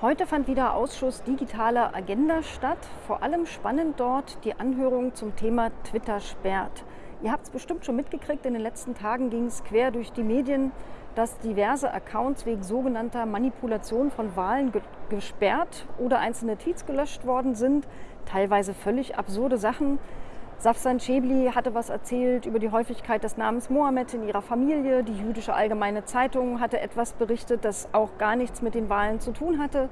Heute fand wieder Ausschuss Digitale Agenda statt. Vor allem spannend dort die Anhörung zum Thema Twitter sperrt. Ihr habt es bestimmt schon mitgekriegt, in den letzten Tagen ging es quer durch die Medien, dass diverse Accounts wegen sogenannter Manipulation von Wahlen gesperrt oder einzelne Tweets gelöscht worden sind. Teilweise völlig absurde Sachen. Safsan Schäbli hatte was erzählt über die Häufigkeit des Namens Mohammed in ihrer Familie. Die jüdische Allgemeine Zeitung hatte etwas berichtet, das auch gar nichts mit den Wahlen zu tun hatte.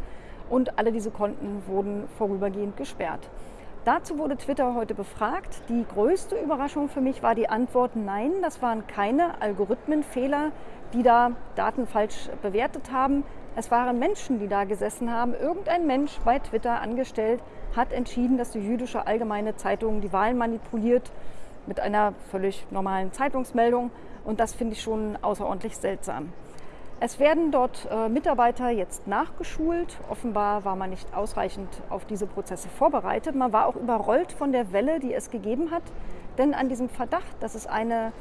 Und alle diese Konten wurden vorübergehend gesperrt. Dazu wurde Twitter heute befragt. Die größte Überraschung für mich war die Antwort Nein, das waren keine Algorithmenfehler, die da Daten falsch bewertet haben. Es waren Menschen, die da gesessen haben. Irgendein Mensch bei Twitter angestellt hat entschieden, dass die jüdische Allgemeine Zeitung die Wahlen manipuliert mit einer völlig normalen Zeitungsmeldung. Und das finde ich schon außerordentlich seltsam. Es werden dort äh, Mitarbeiter jetzt nachgeschult. Offenbar war man nicht ausreichend auf diese Prozesse vorbereitet. Man war auch überrollt von der Welle, die es gegeben hat. Denn an diesem Verdacht, dass es eine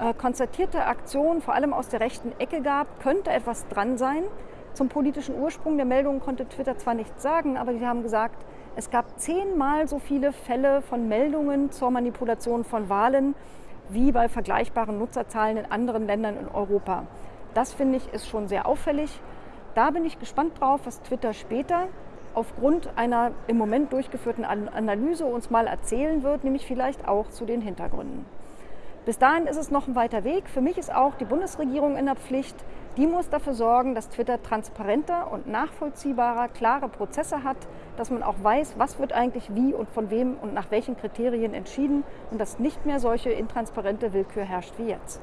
äh, konzertierte Aktion vor allem aus der rechten Ecke gab, könnte etwas dran sein. Zum politischen Ursprung der Meldung konnte Twitter zwar nichts sagen, aber sie haben gesagt, es gab zehnmal so viele Fälle von Meldungen zur Manipulation von Wahlen wie bei vergleichbaren Nutzerzahlen in anderen Ländern in Europa. Das finde ich ist schon sehr auffällig. Da bin ich gespannt drauf, was Twitter später aufgrund einer im Moment durchgeführten Analyse uns mal erzählen wird, nämlich vielleicht auch zu den Hintergründen. Bis dahin ist es noch ein weiter Weg. Für mich ist auch die Bundesregierung in der Pflicht. Die muss dafür sorgen, dass Twitter transparenter und nachvollziehbarer, klare Prozesse hat, dass man auch weiß, was wird eigentlich wie und von wem und nach welchen Kriterien entschieden und dass nicht mehr solche intransparente Willkür herrscht wie jetzt.